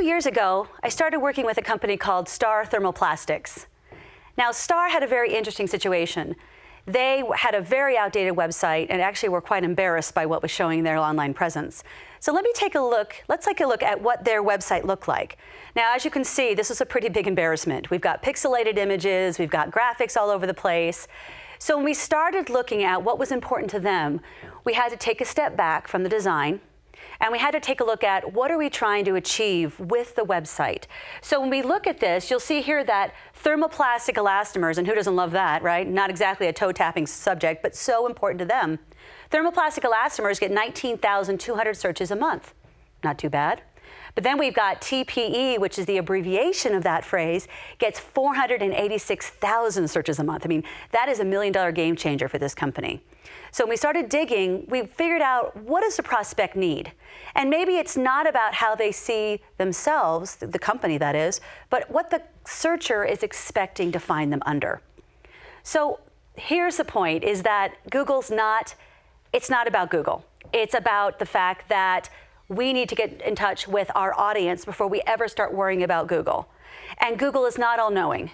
few years ago, I started working with a company called Star Thermoplastics. Now, Star had a very interesting situation. They had a very outdated website and actually were quite embarrassed by what was showing their online presence. So let me take a look, let's take a look at what their website looked like. Now, as you can see, this is a pretty big embarrassment. We've got pixelated images, we've got graphics all over the place. So when we started looking at what was important to them, we had to take a step back from the design and we had to take a look at what are we trying to achieve with the website. So when we look at this, you'll see here that thermoplastic elastomers, and who doesn't love that, right? Not exactly a toe-tapping subject, but so important to them. Thermoplastic elastomers get 19,200 searches a month. Not too bad. But then we've got TPE, which is the abbreviation of that phrase, gets 486,000 searches a month. I mean, that is a million dollar game changer for this company. So when we started digging, we figured out what does the prospect need? And maybe it's not about how they see themselves, the company that is, but what the searcher is expecting to find them under. So here's the point is that Google's not, it's not about Google. It's about the fact that we need to get in touch with our audience before we ever start worrying about Google. And Google is not all knowing.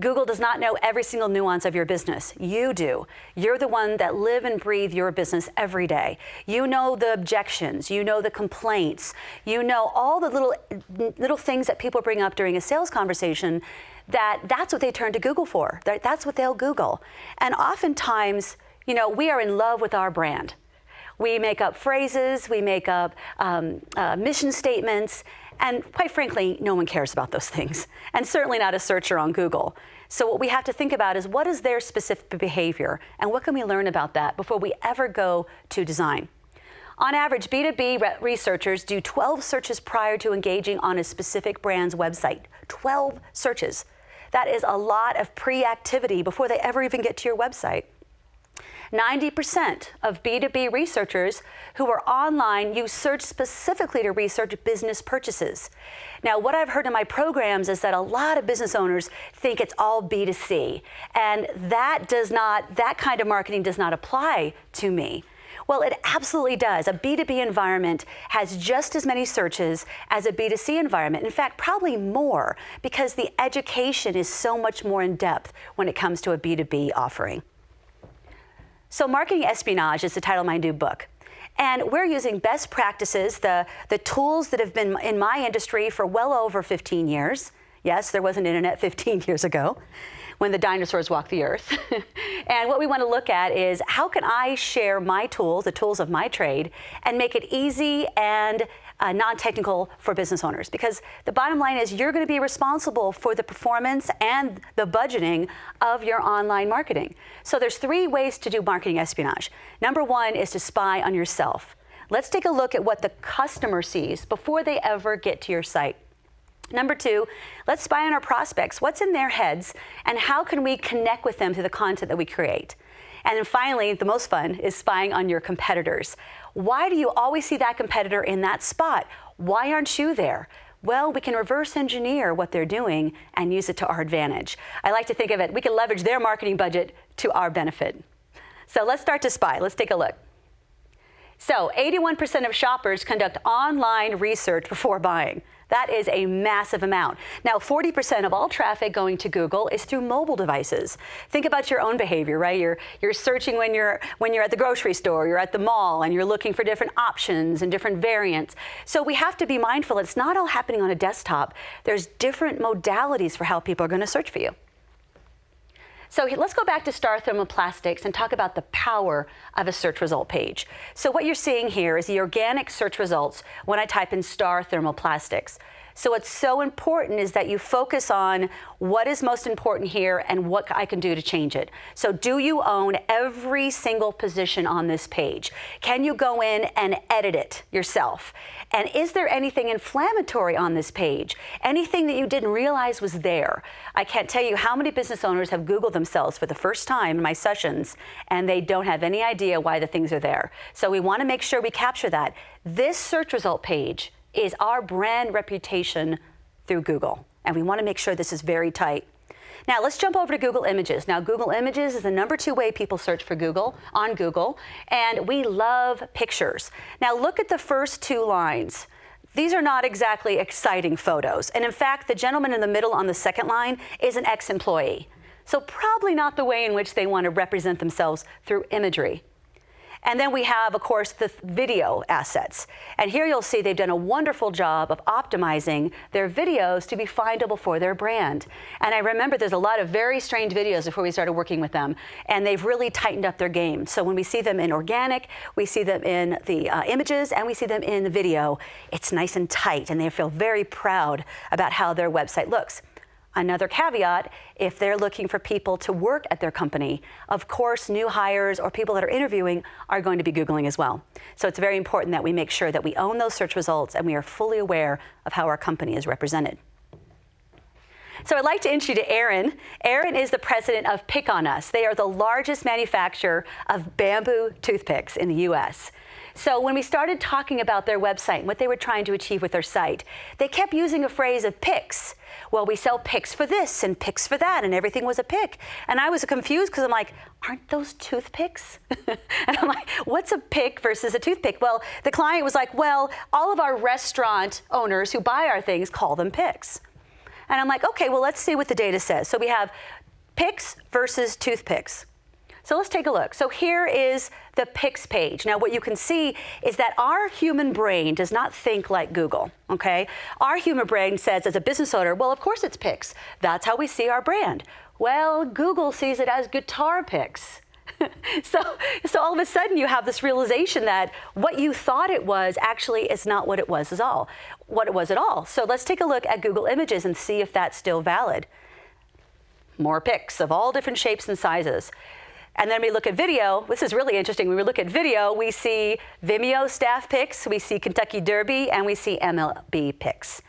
Google does not know every single nuance of your business. You do. You're the one that live and breathe your business every day. You know the objections, you know the complaints, you know all the little little things that people bring up during a sales conversation that that's what they turn to Google for. That's what they'll Google. And oftentimes, you know, we are in love with our brand. We make up phrases, we make up um, uh, mission statements, and quite frankly, no one cares about those things, and certainly not a searcher on Google. So what we have to think about is what is their specific behavior, and what can we learn about that before we ever go to design. On average, B2B re researchers do 12 searches prior to engaging on a specific brand's website. 12 searches. That is a lot of pre-activity before they ever even get to your website. 90% of B2B researchers who are online use search specifically to research business purchases. Now, what I've heard in my programs is that a lot of business owners think it's all B2C, and that does not, that kind of marketing does not apply to me. Well, it absolutely does. A B2B environment has just as many searches as a B2C environment. In fact, probably more because the education is so much more in depth when it comes to a B2B offering. So Marketing Espionage is the title of my new book. And we're using best practices, the, the tools that have been in my industry for well over 15 years. Yes, there was an internet 15 years ago when the dinosaurs walked the earth. and what we want to look at is how can I share my tools, the tools of my trade, and make it easy and uh, non-technical for business owners because the bottom line is you're going to be responsible for the performance and the budgeting of your online marketing. So there's three ways to do marketing espionage. Number one is to spy on yourself. Let's take a look at what the customer sees before they ever get to your site. Number two, let's spy on our prospects. What's in their heads and how can we connect with them through the content that we create? And then finally, the most fun is spying on your competitors. Why do you always see that competitor in that spot? Why aren't you there? Well, we can reverse engineer what they're doing and use it to our advantage. I like to think of it, we can leverage their marketing budget to our benefit. So let's start to spy. Let's take a look. So 81% of shoppers conduct online research before buying. That is a massive amount. Now, 40% of all traffic going to Google is through mobile devices. Think about your own behavior, right? You're, you're searching when you're, when you're at the grocery store, you're at the mall, and you're looking for different options and different variants. So we have to be mindful it's not all happening on a desktop. There's different modalities for how people are going to search for you. So let's go back to Star Thermoplastics and talk about the power of a search result page. So what you're seeing here is the organic search results when I type in Star Thermoplastics. So what's so important is that you focus on what is most important here and what I can do to change it. So do you own every single position on this page? Can you go in and edit it yourself? And is there anything inflammatory on this page? Anything that you didn't realize was there? I can't tell you how many business owners have Googled themselves for the first time in my sessions and they don't have any idea why the things are there. So we want to make sure we capture that. This search result page is our brand reputation through Google. And we want to make sure this is very tight. Now let's jump over to Google Images. Now Google Images is the number two way people search for Google on Google, and we love pictures. Now look at the first two lines. these are not exactly exciting photos. And in fact, the gentleman in the middle on the second line is an ex-employee. So probably not the way in which they want to represent themselves through imagery. And then we have, of course, the video assets. And here you'll see they've done a wonderful job of optimizing their videos to be findable for their brand. And I remember there's a lot of very strange videos before we started working with them, and they've really tightened up their game. So when we see them in organic, we see them in the uh, images, and we see them in the video, it's nice and tight, and they feel very proud about how their website looks. Another caveat, if they're looking for people to work at their company, of course, new hires or people that are interviewing are going to be Googling as well. So it's very important that we make sure that we own those search results and we are fully aware of how our company is represented. So I'd like to introduce you to Aaron. Aaron is the president of Pick on Us. They are the largest manufacturer of bamboo toothpicks in the U.S. So when we started talking about their website and what they were trying to achieve with their site, they kept using a phrase of picks. Well, we sell picks for this and picks for that, and everything was a pick. And I was confused because I'm like, aren't those toothpicks? and I'm like, what's a pick versus a toothpick? Well, the client was like, well, all of our restaurant owners who buy our things call them picks. And I'm like, okay, well, let's see what the data says. So we have picks versus toothpicks. So let's take a look. So here is the Picks page. Now what you can see is that our human brain does not think like Google, okay? Our human brain says as a business owner, well, of course it's Picks. That's how we see our brand. Well, Google sees it as guitar picks. so, so all of a sudden you have this realization that what you thought it was actually is not what it was at all, what it was at all. So let's take a look at Google Images and see if that's still valid. More pics of all different shapes and sizes. And then we look at video. This is really interesting. When we look at video, we see Vimeo staff picks, we see Kentucky Derby, and we see MLB picks.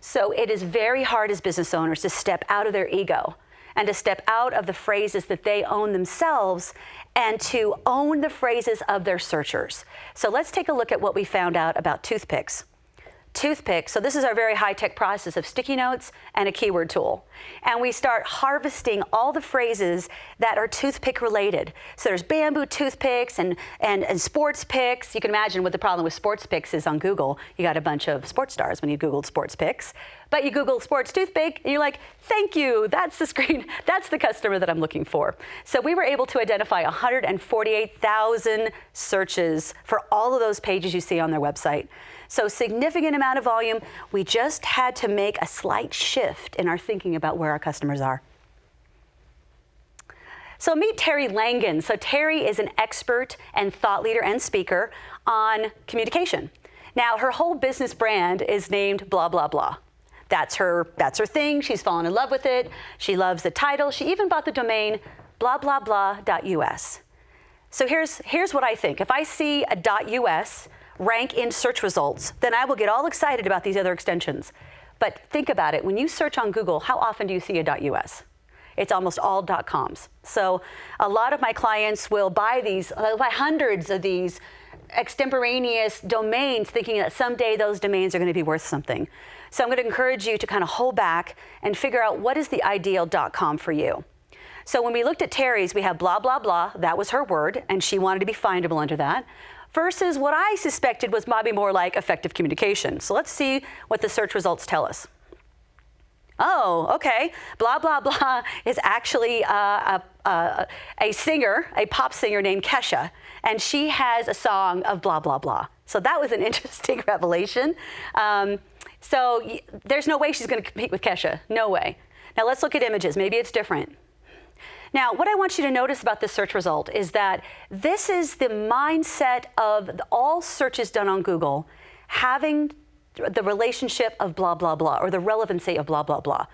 So it is very hard as business owners to step out of their ego and to step out of the phrases that they own themselves and to own the phrases of their searchers. So let's take a look at what we found out about toothpicks toothpick. So this is our very high-tech process of sticky notes and a keyword tool. And we start harvesting all the phrases that are toothpick related. So there's bamboo toothpicks and, and, and sports picks. You can imagine what the problem with sports picks is on Google. You got a bunch of sports stars when you Googled sports picks. But you Google sports toothpick and you're like, thank you, that's the screen, that's the customer that I'm looking for. So we were able to identify 148,000 searches for all of those pages you see on their website. So significant amount of volume. We just had to make a slight shift in our thinking about where our customers are. So meet Terry Langan. So Terry is an expert and thought leader and speaker on communication. Now her whole business brand is named blah, blah, blah. That's her, that's her thing. She's fallen in love with it. She loves the title. She even bought the domain blah, blah, blah.us. So here's, here's what I think. If I see a .us, rank in search results, then I will get all excited about these other extensions. But think about it, when you search on Google, how often do you see a .us? It's almost all .coms. So a lot of my clients will buy these, uh, buy hundreds of these extemporaneous domains thinking that someday those domains are going to be worth something. So I'm going to encourage you to kind of hold back and figure out what is the ideal .com for you. So when we looked at Terry's, we have blah, blah, blah. That was her word, and she wanted to be findable under that versus what I suspected was maybe more like effective communication. So let's see what the search results tell us. Oh, okay. Blah, blah, blah is actually uh, a, a, a, singer, a pop singer named Kesha, and she has a song of blah, blah, blah. So that was an interesting revelation. Um, so there's no way she's going to compete with Kesha. No way. Now let's look at images. Maybe it's different. Now, what I want you to notice about this search result is that this is the mindset of all searches done on Google having the relationship of blah, blah, blah, or the relevancy of blah, blah, blah.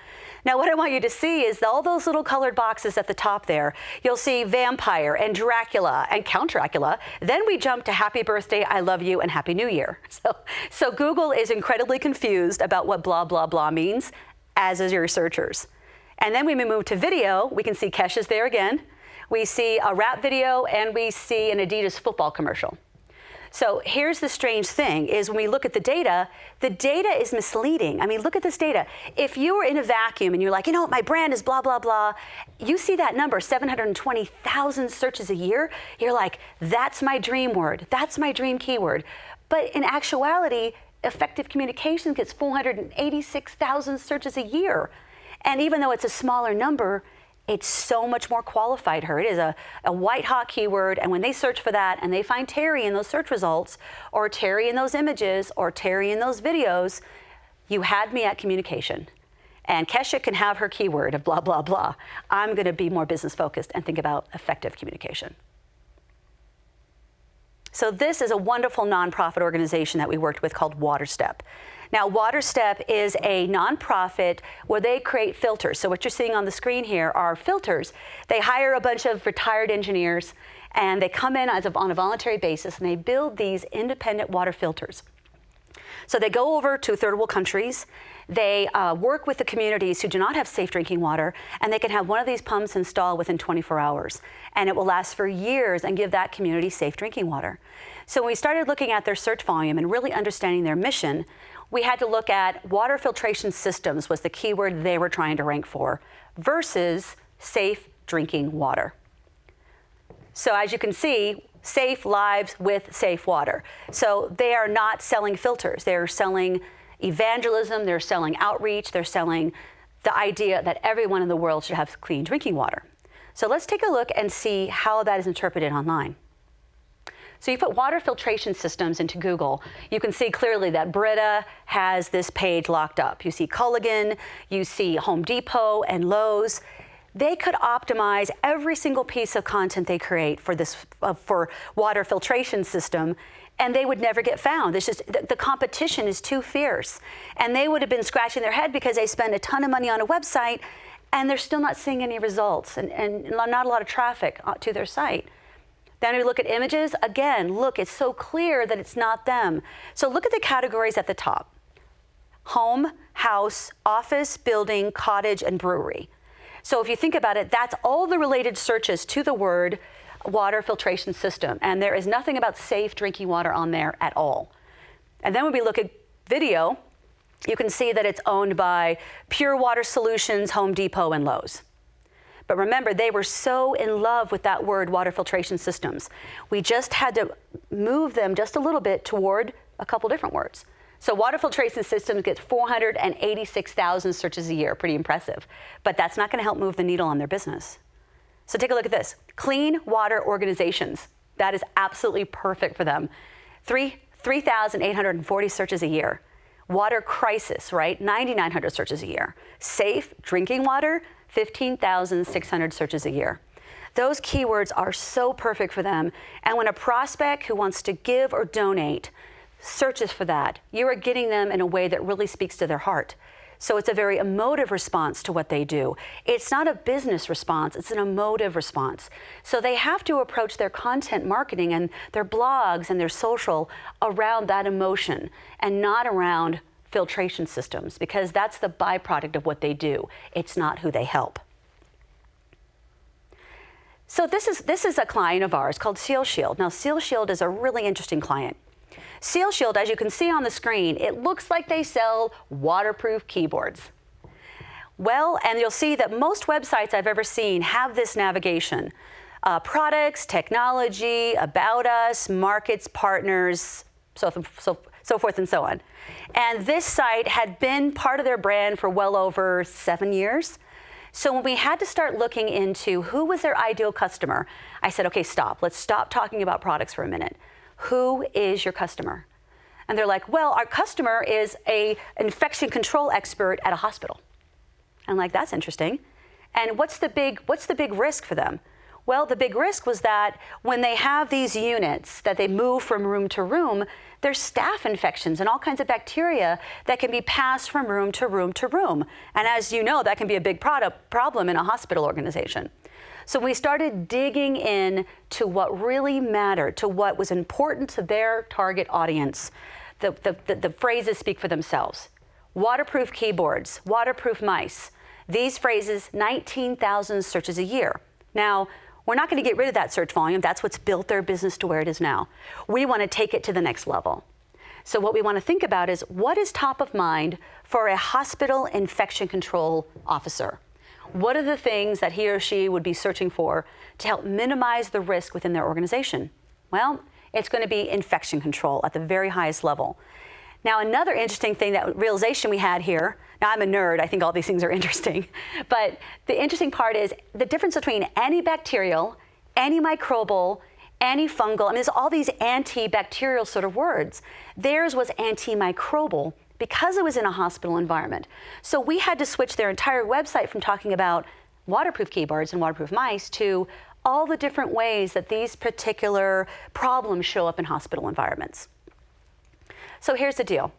Now, what I want you to see is all those little colored boxes at the top there. You'll see vampire and Dracula and Count Dracula. Then we jump to happy birthday, I love you, and happy new year. So, so Google is incredibly confused about what blah, blah, blah means, as is your researchers. And then when we move to video, we can see Kesha's there again. We see a rap video and we see an Adidas football commercial. So here's the strange thing is when we look at the data, the data is misleading. I mean, look at this data. If you were in a vacuum and you're like, you know my brand is blah, blah, blah, you see that number, 720,000 searches a year, you're like, that's my dream word. That's my dream keyword. But in actuality, effective communications gets 486,000 searches a year. And even though it's a smaller number, it's so much more qualified her. It is a, a white hot keyword, and when they search for that and they find Terry in those search results, or Terry in those images, or Terry in those videos, you had me at communication. And Kesha can have her keyword of blah, blah, blah. I'm gonna be more business focused and think about effective communication. So this is a wonderful nonprofit organization that we worked with called WaterStep. Now, WaterStep is a nonprofit where they create filters. So what you're seeing on the screen here are filters. They hire a bunch of retired engineers and they come in a, on a voluntary basis and they build these independent water filters. So they go over to third world countries, they uh, work with the communities who do not have safe drinking water, and they can have one of these pumps installed within 24 hours. And it will last for years and give that community safe drinking water. So when we started looking at their search volume and really understanding their mission, we had to look at water filtration systems was the keyword they were trying to rank for versus safe drinking water. So as you can see, safe lives with safe water. So they are not selling filters. They're selling evangelism, they're selling outreach, they're selling the idea that everyone in the world should have clean drinking water. So let's take a look and see how that is interpreted online. So you put water filtration systems into Google, you can see clearly that Brita has this page locked up. You see Culligan, you see Home Depot and Lowe's. They could optimize every single piece of content they create for this uh, for water filtration system and they would never get found. It's just the, the, competition is too fierce. And they would have been scratching their head because they spend a ton of money on a website and they're still not seeing any results and, and not a lot of traffic uh, to their site. Then we look at images, again, look, it's so clear that it's not them. So look at the categories at the top. Home, house, office, building, cottage, and brewery. So if you think about it, that's all the related searches to the word water filtration system. And there is nothing about safe drinking water on there at all. And then when we look at video, you can see that it's owned by Pure Water Solutions, Home Depot, and Lowe's. But remember, they were so in love with that word, water filtration systems. We just had to move them just a little bit toward a couple different words. So water filtration systems gets 486,000 searches a year, pretty impressive. But that's not gonna help move the needle on their business. So take a look at this. Clean water organizations. That is absolutely perfect for them. 3,840 searches a year. Water crisis, right? 9,900 searches a year. Safe drinking water, 15,600 searches a year. Those keywords are so perfect for them. And when a prospect who wants to give or donate searches for that, you are getting them in a way that really speaks to their heart. So it's a very emotive response to what they do. It's not a business response, it's an emotive response. So they have to approach their content marketing and their blogs and their social around that emotion and not around filtration systems because that's the byproduct of what they do. It's not who they help. So this is, this is a client of ours called Seal Shield. Now Seal Shield is a really interesting client. Seal Shield, as you can see on the screen, it looks like they sell waterproof keyboards. Well, and you'll see that most websites I've ever seen have this navigation. Uh, products, technology, about us, markets, partners, so, so so forth and so on. And this site had been part of their brand for well over seven years. So when we had to start looking into who was their ideal customer, I said, okay, stop. Let's stop talking about products for a minute. Who is your customer? And they're like, well, our customer is a infection control expert at a hospital. I'm like, that's interesting. And what's the big, what's the big risk for them? Well, the big risk was that when they have these units that they move from room to room, there's staph infections and all kinds of bacteria that can be passed from room to room to room. And as you know, that can be a big product problem in a hospital organization. So we started digging in to what really mattered, to what was important to their target audience. The, the, the, the phrases speak for themselves. Waterproof keyboards, waterproof mice. These phrases, 19,000 searches a year. Now, we're not going to get rid of that search volume. That's what's built their business to where it is now. We want to take it to the next level. So what we want to think about is what is top of mind for a hospital infection control officer? What are the things that he or she would be searching for to help minimize the risk within their organization? Well, it's going to be infection control at the very highest level. Now, another interesting thing that realization we had here, now I'm a nerd, I think all these things are interesting, but the interesting part is the difference between antibacterial, antimicrobial, antifungal, I mean, there's all these antibacterial sort of words. Theirs was antimicrobial because it was in a hospital environment. So we had to switch their entire website from talking about waterproof keyboards and waterproof mice to all the different ways that these particular problems show up in hospital environments. So here's the deal.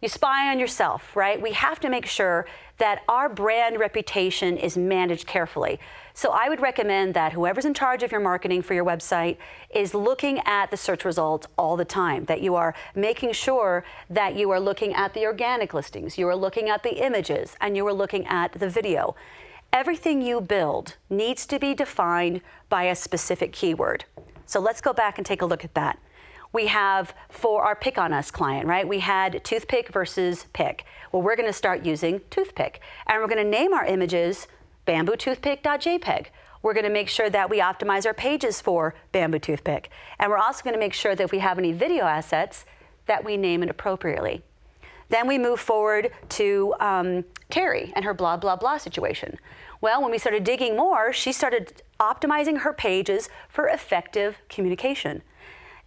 You spy on yourself, right? We have to make sure that our brand reputation is managed carefully. So I would recommend that whoever's in charge of your marketing for your website is looking at the search results all the time, that you are making sure that you are looking at the organic listings, you are looking at the images, and you are looking at the video. Everything you build needs to be defined by a specific keyword. So let's go back and take a look at that we have for our pick on us client, right? We had toothpick versus pick. Well, we're going to start using toothpick. And we're going to name our images bambootoothpick.jpg. We're going to make sure that we optimize our pages for bamboo toothpick. And we're also going to make sure that if we have any video assets, that we name it appropriately. Then we move forward to um, Terry and her blah, blah, blah situation. Well, when we started digging more, she started optimizing her pages for effective communication.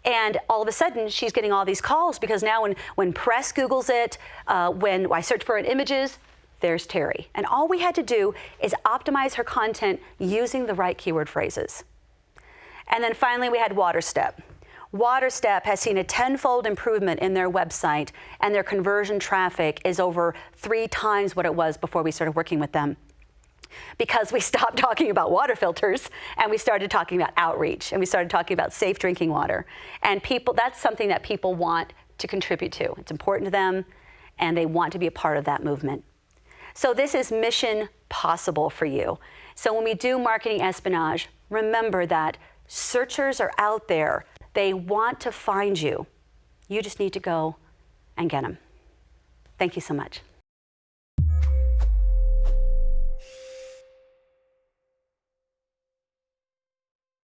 And all of a sudden, she's getting all these calls because now when, when press Googles it, uh, when I search for it images, there's Terry. And all we had to do is optimize her content using the right keyword phrases. And then finally, we had WaterStep. WaterStep has seen a tenfold improvement in their website, and their conversion traffic is over three times what it was before we started working with them because we stopped talking about water filters and we started talking about outreach and we started talking about safe drinking water. And people, that's something that people want to contribute to. It's important to them and they want to be a part of that movement. So this is mission possible for you. So when we do marketing espionage, remember that searchers are out there. They want to find you. You just need to go and get them. Thank you so much.